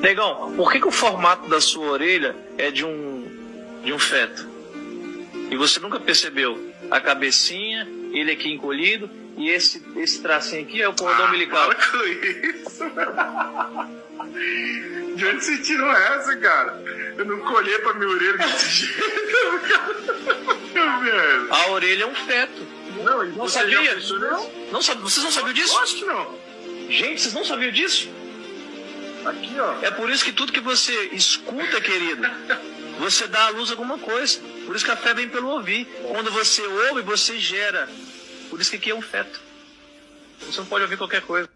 Negão, por que, que o formato da sua orelha é de um, de um feto? E você nunca percebeu? A cabecinha, ele aqui encolhido, e esse, esse tracinho aqui é o cordão Ah, umbilical. para com isso. De onde você tirou essa, cara? Eu não colhei pra minha orelha desse jeito, cara. A orelha é um feto. Não, Não você sabia? Não sabe, vocês não sabiam disso? Acho que não. Gente, vocês não sabiam disso? Aqui, ó. É por isso que tudo que você escuta, querido, você dá à luz alguma coisa. Por isso que a fé vem pelo ouvir. Quando você ouve, você gera. Por isso que aqui é um feto. Você não pode ouvir qualquer coisa.